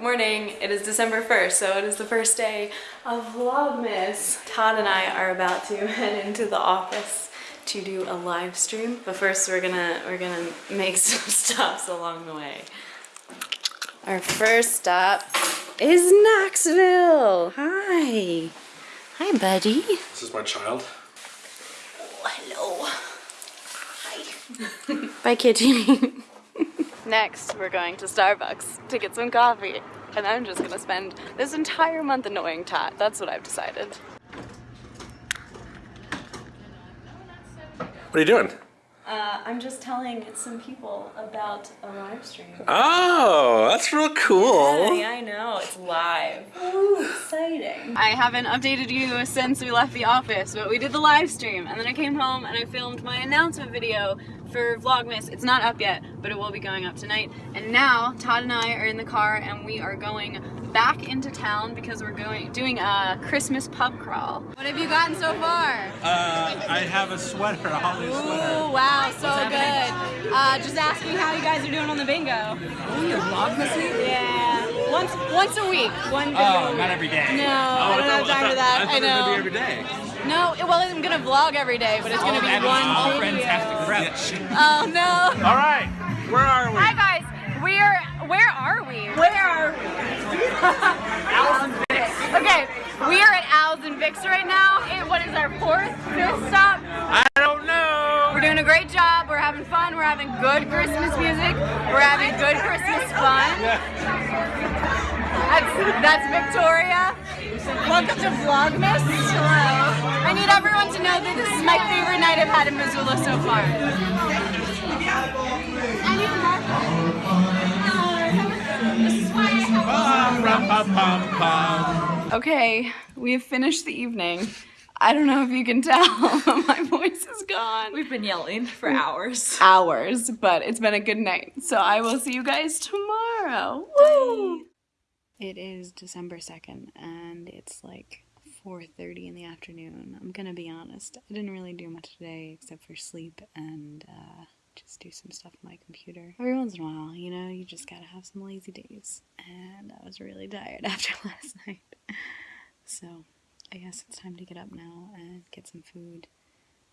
Good morning. It is December 1st, so it is the first day of Vlogmas. Todd and I are about to head into the office to do a live stream, but first we're gonna we're gonna make some stops along the way. Our first stop is Knoxville. Hi. Hi, buddy. This is my child. Oh, hello. Hi. Bye, Kitty. Next, we're going to Starbucks to get some coffee. And I'm just gonna spend this entire month annoying Todd. That's what I've decided. What are you doing? Uh, I'm just telling some people about a live stream. Oh, that's real cool. Yeah, I know. It's live. Ooh, exciting. I haven't updated you since we left the office, but we did the live stream. And then I came home and I filmed my announcement video for Vlogmas. It's not up yet, but it will be going up tonight. And now Todd and I are in the car and we are going back into town because we're going doing a Christmas pub crawl. What have you gotten so far? Uh, I have a sweater, a holiday sweater. Ooh, wow, so good. Uh, just asking how you guys are doing on the bingo. Oh, you're Vlogmasy? Yeah, once once a week. One bingo Oh, not every day. No, Oh, I don't have time for that. I, I thought it would know. be every day. No, well, I'm gonna vlog every day, but it's gonna be that one all video. friends have to crouch. Oh no. All right, where are we? Hi guys, we are. Where are we? Where are we? Owls and Vix. okay, we are at Al's and Vic's right now. It, what is our fourth, fifth stop? I don't know. We're doing a great job. We're having fun. We're having good Christmas music. We're having good Christmas fun. That's, that's Victoria. Welcome to Vlogmas. Hello. I need everyone to know that this is my favorite night I've had in Missoula so far. Okay, we have finished the evening. I don't know if you can tell, my voice is gone. We've been yelling for hours. hours, but it's been a good night. So I will see you guys tomorrow. Woo! It is December 2nd and it's like 4:30 in the afternoon. I'm to be honest. I didn't really do much today except for sleep and uh just do some stuff on my computer. Every once in a while, you know, you just got to have some lazy days. And I was really tired after last night. So, I guess it's time to get up now and get some food.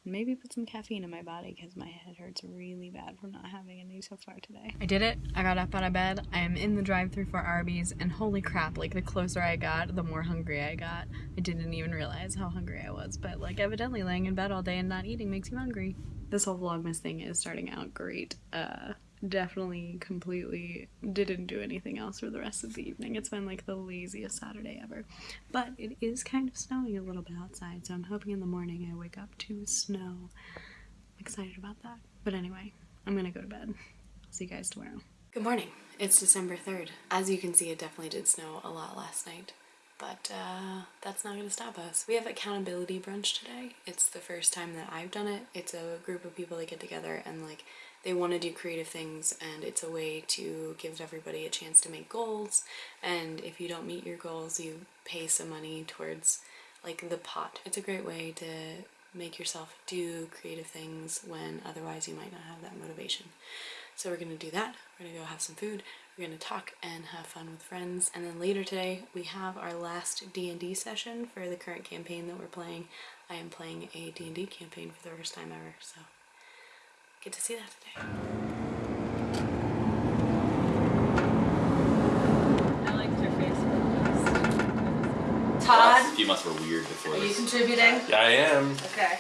Maybe put some caffeine in my body because my head hurts really bad from not having any so far today. I did it. I got up out of bed. I am in the drive through for Arby's, and holy crap, like the closer I got, the more hungry I got. I didn't even realize how hungry I was, but like evidently laying in bed all day and not eating makes you hungry. This whole Vlogmas thing is starting out great. Uh, definitely completely didn't do anything else for the rest of the evening. It's been like the laziest Saturday ever. But it is kind of snowing a little bit outside, so I'm hoping in the morning I wake up to snow. I'm excited about that. But anyway, I'm gonna go to bed. See you guys tomorrow. Good morning. It's December 3rd. As you can see, it definitely did snow a lot last night. But uh, that's not gonna stop us. We have accountability brunch today. It's the first time that I've done it. It's a group of people that get together and like they want to do creative things and it's a way to give everybody a chance to make goals and if you don't meet your goals you pay some money towards like the pot. It's a great way to make yourself do creative things when otherwise you might not have that motivation. So we're gonna do that. We're gonna go have some food. We're gonna talk and have fun with friends. And then later today we have our last D&D session for the current campaign that we're playing. I am playing a D&D campaign for the first time ever, so get to see that today. I liked your face. Todd, You must were weird before are you this. contributing? Yeah, I am. Okay.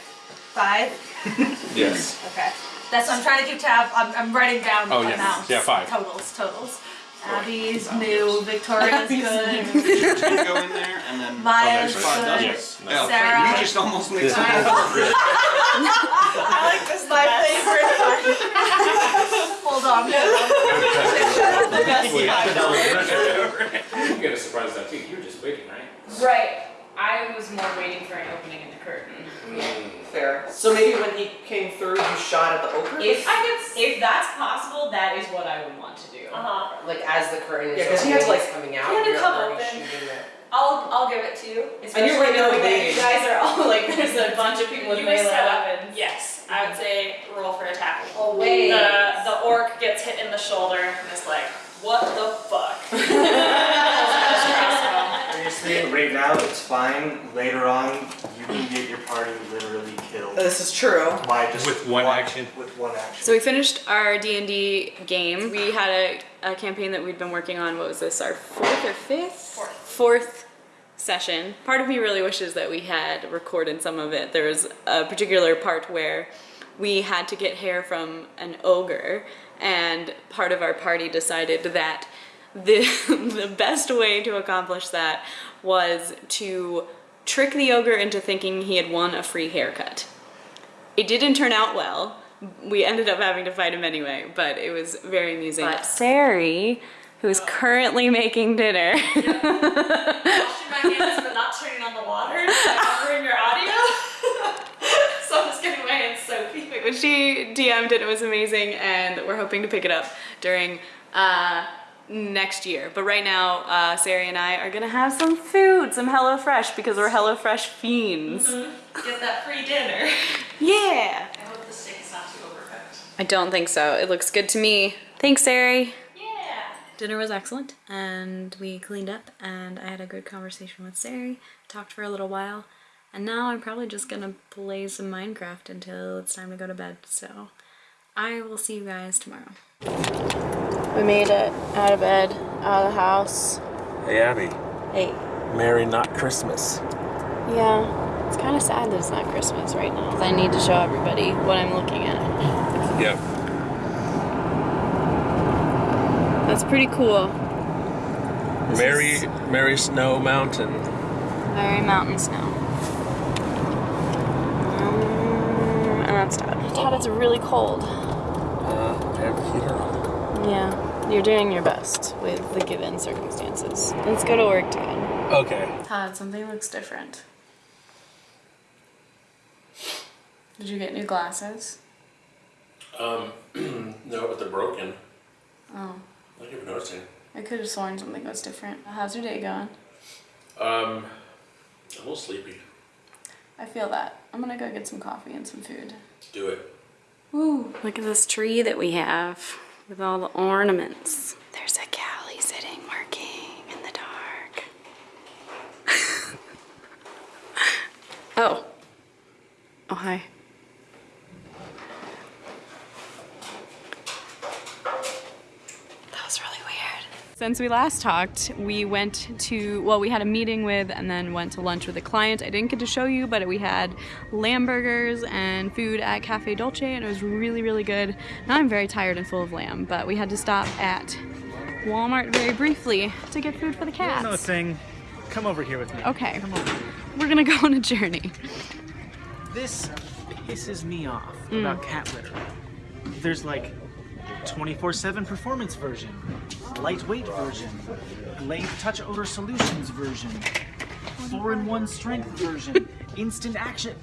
Five? Yes. Okay. That's, I'm trying to keep tab, I'm, I'm writing down Oh, yeah. amounts. Yeah, five. Totals, totals. Abby's new, Victoria's good, go in there and then. Oh, Maya's Oh, five good. Yes. Yeah, Sarah. You just almost made time. I like this my favorite part. Hold on. The best You get a surprise that too. You were just waiting, right? Right. I was more waiting for an opening in the curtain. Fair. So maybe when he came through, you shot at the opening? If I could, if that's possible, that is what I would want to do. Uh-huh. Like as the curtain is Yeah, because he had to like coming out. had to come open. I'll, I'll give it to you. And you're right there knowing that. You guys are all like, there's a bunch of people with You melee set weapons. Yes, I would say roll for attack. Oh, wait. The the orc gets hit in the shoulder and is like, what the fuck? it's fine. Later on, you can get your party literally killed oh, This is true. by just With one one- action. With one action. So we finished our D&D game. We had a, a campaign that we'd been working on, what was this, our fourth or fifth? Fourth. Fourth session. Part of me really wishes that we had recorded some of it. There was a particular part where we had to get hair from an ogre and part of our party decided that the, the best way to accomplish that was to trick the ogre into thinking he had won a free haircut. It didn't turn out well. We ended up having to fight him anyway, but it was very amusing. But Sari, who is currently making dinner, Washing my hands but not turning on the water, like covering your audio. so I'm just getting my hands soapy. but she DM'd it, it was amazing, and we're hoping to pick it up during uh, next year. But right now, uh, Sari and I are gonna have some food, some HelloFresh, because we're HelloFresh fiends. Get that free dinner. Yeah! I hope the steak is not too overcooked. I don't think so. It looks good to me. Thanks, Sari. Yeah. Dinner was excellent, and we cleaned up, and I had a good conversation with Sari, talked for a little while, and now I'm probably just gonna play some Minecraft until it's time to go to bed, so I will see you guys tomorrow. We made it out of bed, out of the house. Hey, Abby. Hey. Merry not Christmas. Yeah, it's kind of sad that it's not Christmas right now. 'cause I need to show everybody what I'm looking at. Yep. That's pretty cool. This Merry, is Merry Snow Mountain. very mountain snow. Um, and that's Todd. Todd, it's really cold. Uh, I have the heater on. Yeah, you're doing your best with the given circumstances. Let's go to work together. Okay. Todd, something looks different. Did you get new glasses? Um, no, but they're broken. Oh, I keep noticing. I could have sworn something was different. How's your day going? Um, I'm a little sleepy. I feel that. I'm gonna go get some coffee and some food. Do it. Woo! Look at this tree that we have with all the ornaments. There's a Callie sitting working in the dark. oh. Oh, hi. That was really weird. Since we last talked, we went to, well, we had a meeting with and then went to lunch with a client. I didn't get to show you, but we had lamb burgers and food at Cafe Dolce, and it was really, really good. Now I'm very tired and full of lamb, but we had to stop at Walmart very briefly to get food for the cats. No thing. Come over here with me. Okay, we're gonna go on a journey. This pisses me off Mm. about cat litter. There's like 24/7 performance version, lightweight version, Glade Tough Odor Solutions version, 4-in-1 strength version, instant action.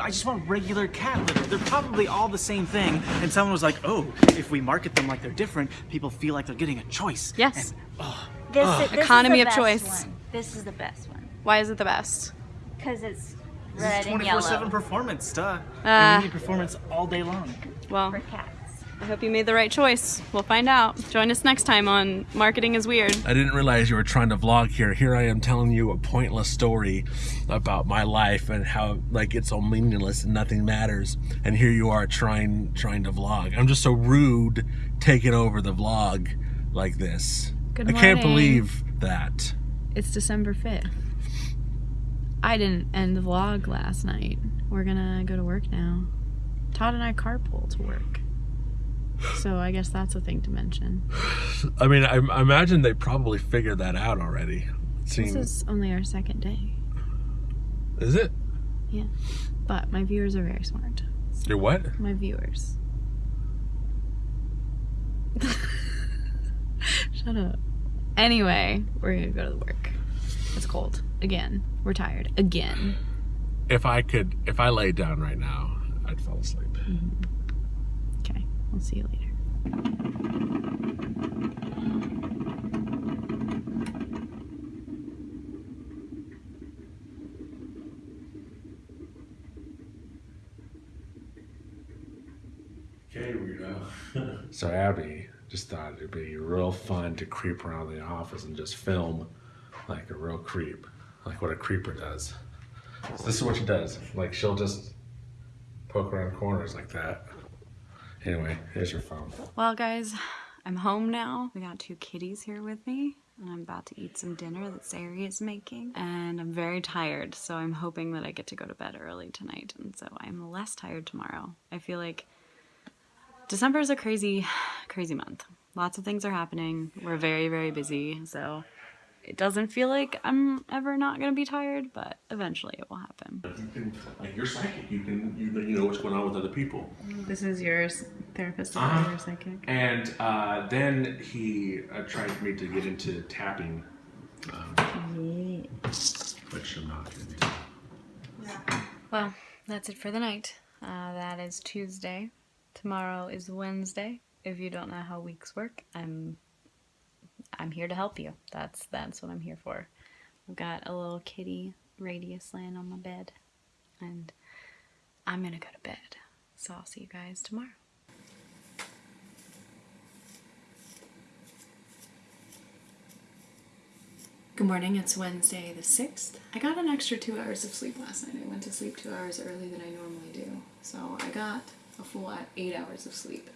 I just want regular cat litter. They're probably all the same thing. And someone was like, "Oh, if we market them like they're different, people feel like they're getting a choice." Yes. And, oh, This, Ugh. is, this Economy is the of best choice. One. This is the best one Why is it the best? because it's this red is and 24/7 performance, duh. Ah. and we need performance all day long. Well, for cats. I hope you made the right choice. We'll find out. Join us next time on Marketing is Weird. I didn't realize you were trying to vlog here. Here I am telling you a pointless story about my life and how like it's all meaningless and nothing matters. And here you are trying trying to vlog. I'm just so rude taking over the vlog like this. Good morning. I can't believe that. It's December 5th. I didn't end the vlog last night. We're gonna go to work now. Todd and I carpool to work. So I guess that's a thing to mention. I mean, I, I imagine they probably figured that out already. It This is only our second day. is it? Yeah. But my viewers are very smart. Your what? My viewers. Shut up. Anyway, we're gonna go to the work. It's cold. Again. We're tired. Again. If I could, if I laid down right now, I'd fall asleep. Mm-hmm. Okay. We'll see you later. Okay, weirdo. so Abby just thought it'd be real fun to creep around the office and just film like a real creep, like what a creeper does. So this is what she does. Like she'll just poke around corners like that. Anyway, here's your phone. Well, guys, I'm home now. We got two kitties here with me, and I'm about to eat some dinner that Sari is making. And I'm very tired, so I'm hoping that I get to go to bed early tonight, and so I'm less tired tomorrow. I feel like December is a crazy, crazy month. Lots of things are happening. We're very, very busy, so it doesn't feel like I'm ever not gonna be tired, but eventually it will happen. You can, like you're psychic. You can, you know, you know what's going on with other people. This is yours, therapist, Uh-huh. your psychic. And uh, then he uh, tried for me to get into tapping, um, which I'm not going to do. Well, that's it for the night. Uh, that is Tuesday. Tomorrow is Wednesday. If you don't know how weeks work, I'm I'm here to help you. That's that's what I'm here for. I've got a little kitty radius laying on my bed, and I'm gonna go to bed. So I'll see you guys tomorrow. Good morning, it's Wednesday the 6th. I got an extra two hours of sleep last night. I went to sleep two hours early than I normally do. So I got a full eight hours of sleep.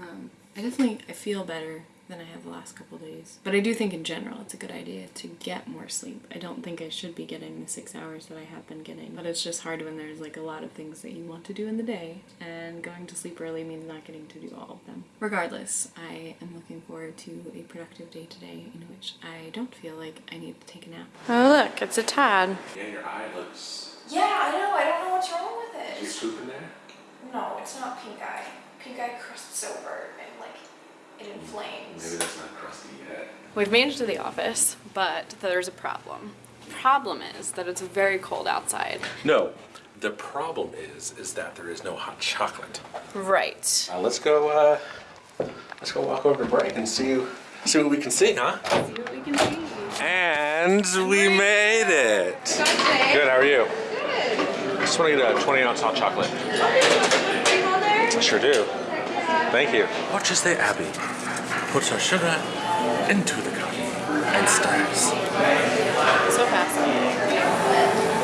Um, I definitely I feel better than I have the last couple days. But I do think in general it's a good idea to get more sleep. I don't think I should be getting the six hours that I have been getting. But it's just hard when there's like a lot of things that you want to do in the day and going to sleep early means not getting to do all of them. Regardless, I am looking forward to a productive day today in which I don't feel like I need to take a nap. Oh look, it's a Tad. Yeah, your eye looks. Yeah, I know. I don't know what's wrong with Is it. your poop in there? No, it's not pink eye. Pink eye crusts over and like it inflames. Maybe that's not crusty yet. We've made it to the office, but there's a problem. Problem is that it's very cold outside. No, the problem is, is that there is no hot chocolate. Right. Uh, let's go. Uh, let's go walk over to break and see see what we can see, huh? See what we can see. And we made it. Good. How are you? Good. I just want to get a 20 ounce hot chocolate. I sure do. Thank you. Watch as the Abby puts her sugar into the cup and stirs. So fascinating.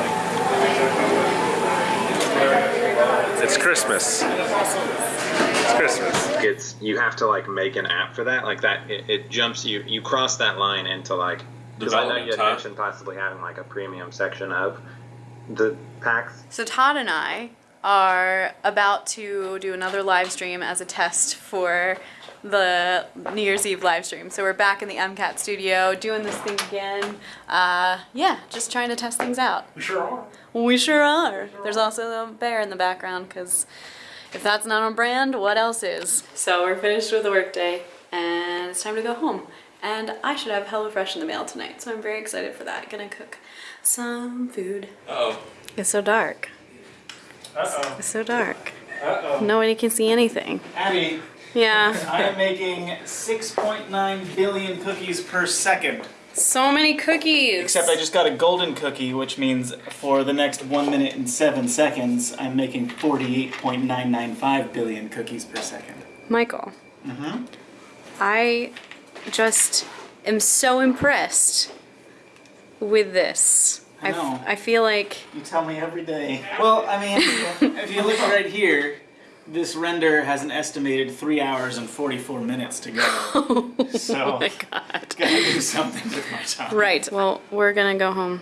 It's Christmas. It's Christmas. it's you have to like make an app for that like that it, it jumps you you cross that line into like because i know you had mentioned possibly having like a premium section of the packs So Todd and I are about to do another live stream as a test for the New Year's Eve live stream. So we're back in the MCAT studio doing this thing again. Uh, yeah, just trying to test things out. We sure are. We sure are. There's also a bear in the background because if that's not on brand, what else is? So we're finished with the workday and it's time to go home. And I should have HelloFresh in the mail tonight, so I'm very excited for that. Gonna cook some food. Oh. It's so dark. Uh-oh. It's so dark. Uh-oh. Nobody can see anything. Abby, Yeah. I am making 6.9 billion cookies per second. So many cookies. Except I just got a golden cookie, which means for the next 1 minute and 7 seconds, I'm making 48.995 billion cookies per second. Michael, Mm-hmm. I just am so impressed with this. I know. f- I feel like You tell me every day. Well, I mean, if you look right here, this render has an estimated 3 hours and 44 minutes to go. Oh so, Oh my god. gotta do something with my time. Right. Well, we're gonna go home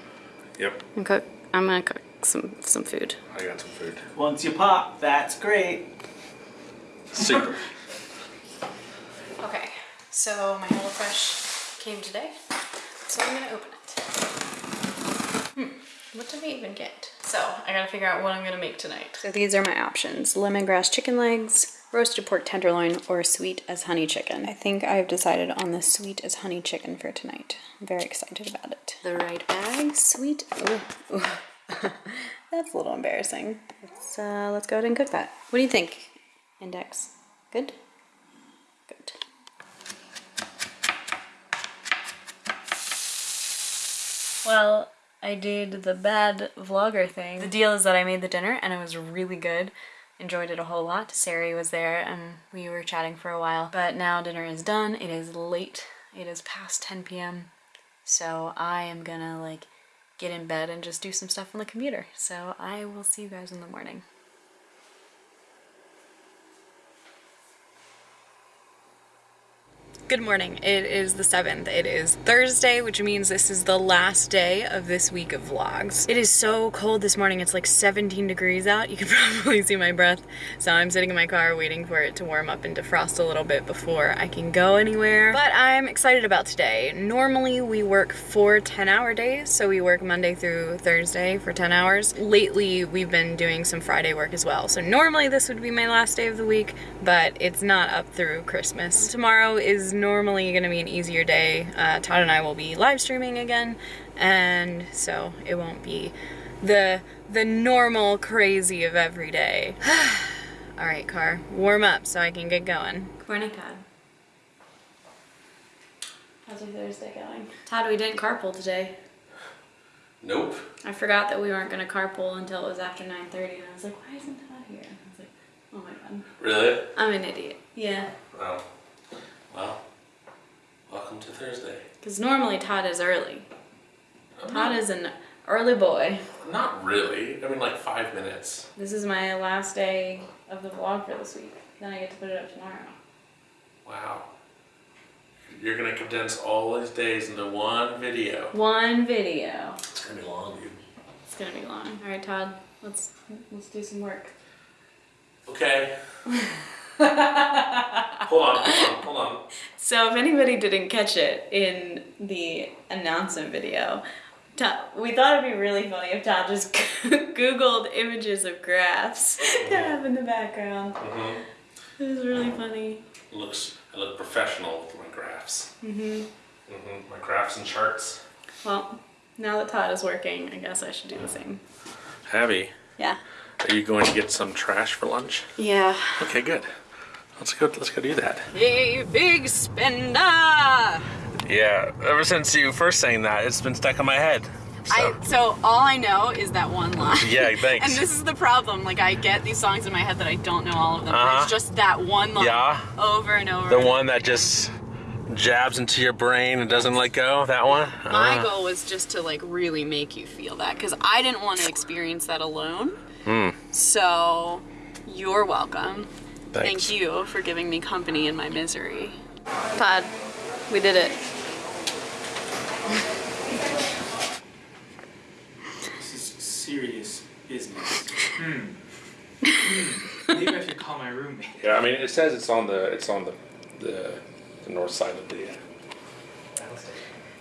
Yep. and cook. I'm gonna cook some some food. I got some food. Once you pop, that's great. Super. Okay. So my HelloFresh came today, so I'm gonna open it. Hmm. What did we even get? So I gotta figure out what I'm gonna make tonight. So these are my options: lemongrass chicken legs, roasted pork tenderloin, or sweet as honey chicken. I think I've decided on the sweet as honey chicken for tonight. I'm very excited about it. The right bag, sweet. Ooh, ooh. That's a little embarrassing. Let's uh, let's go ahead and cook that. What do you think? Index. Good. Good. Well, I did the bad vlogger thing. The deal is that I made the dinner and it was really good. Enjoyed it a whole lot. Sari was there and we were chatting for a while. But now dinner is done. It is late. It is past 10 p.m. So I am gonna like get in bed and just do some stuff on the computer. So I will see you guys in the morning. Good morning. It is the 7th. It is Thursday, which means this is the last day of this week of vlogs. It is so cold this morning. It's like 17 degrees out. You can probably see my breath. So I'm sitting in my car waiting for it to warm up and defrost a little bit before I can go anywhere. But I'm excited about today. Normally we work four 10 hour days. So we work Monday through Thursday for 10 hours. Lately we've been doing some Friday work as well. So normally this would be my last day of the week, but it's not up through Christmas. Tomorrow is normally going to be an easier day. Uh, Todd and I will be live streaming again, and so it won't be the the normal crazy of every day. All right, car, warm up so I can get going. Good morning, Todd. How's your Thursday going? Todd, we didn't carpool today. Nope. I forgot that we weren't going to carpool until it was after 9.30, and I was like, why isn't Todd here? I was like, oh my god. Really? I'm an idiot. Yeah. Wow. Well, welcome to Thursday. Because normally Todd is early. Uh, Todd is an early boy. Not really. I mean, like five minutes. This is my last day of the vlog for this week. Then I get to put it up tomorrow. Wow. You're gonna condense all these days into one video. One video. It's gonna be long, dude. It's gonna be long. All right, Todd. Let's let's do some work. Okay. hold on, hold on, hold on. So if anybody didn't catch it in the announcement video, Todd, we thought it'd be really funny if Todd just Googled images of graphs that have in the background. hmm It was really funny. Looks, I look professional with my graphs. hmm hmm My graphs and charts. Well, now that Todd is working, I guess I should do the same. Abby, Yeah. are you going to get some trash for lunch? Yeah. Okay, good. Let's go. Let's go do that. Hey, big spender! Yeah, ever since you first sang that, it's been stuck in my head. So. I, so all I know is that one line. Yeah, thanks. And this is the problem. Like I get these songs in my head that I don't know all of them. Uh-huh. It's just that one line Yeah. over and over. the and one that just jabs into your brain and doesn't let go. That one. My Uh, goal was just to like really make you feel that because I didn't want to experience that alone. Hmm. So you're welcome. Thanks. Thank you for giving me company in my misery. Todd, we did it. This is serious business. Hmm. Hmm. Maybe I should call my roommate. Yeah, I mean, it says it's on the it's on the the, the north side of the.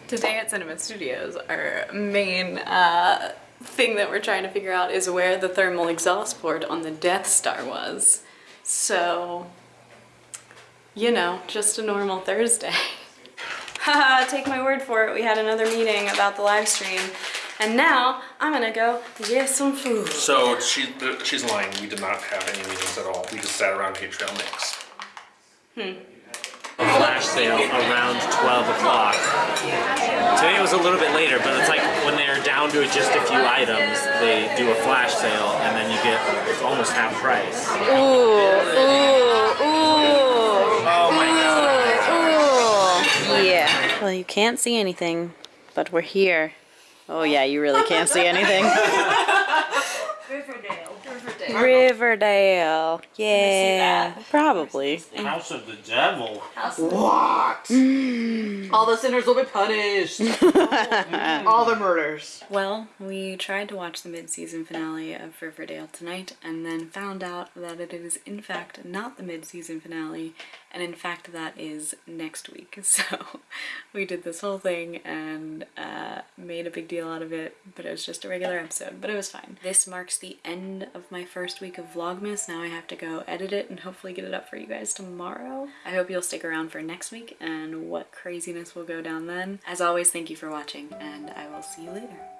Today at Cinema Studios, our main uh, thing that we're trying to figure out is where the thermal exhaust port on the Death Star was. So, you know, just a normal Thursday. Haha, take my word for it. We had another meeting about the live stream. And now I'm gonna go get some food. So she she's lying. We did not have any meetings at all. We just sat around and ate trail mix. A flash sale around 12 o'clock. Today it was a little bit later, but it's like when they're down to just a few items, they do a flash sale and then you get almost half price. Ooh, ooh, ooh. Oh my god. Ooh, yeah. Well, you can't see anything, but we're here. Oh yeah, you really can't see anything. Riverdale. Riverdale. Yeah, probably. House of the Devil. What? All the sinners will be punished. All the murders. Well, we tried to watch the mid-season finale of Riverdale tonight and then found out that it is in fact not the mid-season finale and in fact that is next week. So we did this whole thing and uh, made a big deal out of it, but it was just a regular episode, but it was fine. This marks the end of my first week of Vlogmas. Now I have to go edit it and hopefully get it up for you guys tomorrow. I hope you'll stick around for next week and what craziness will go down then. As always, thank you for watching and I will see you later.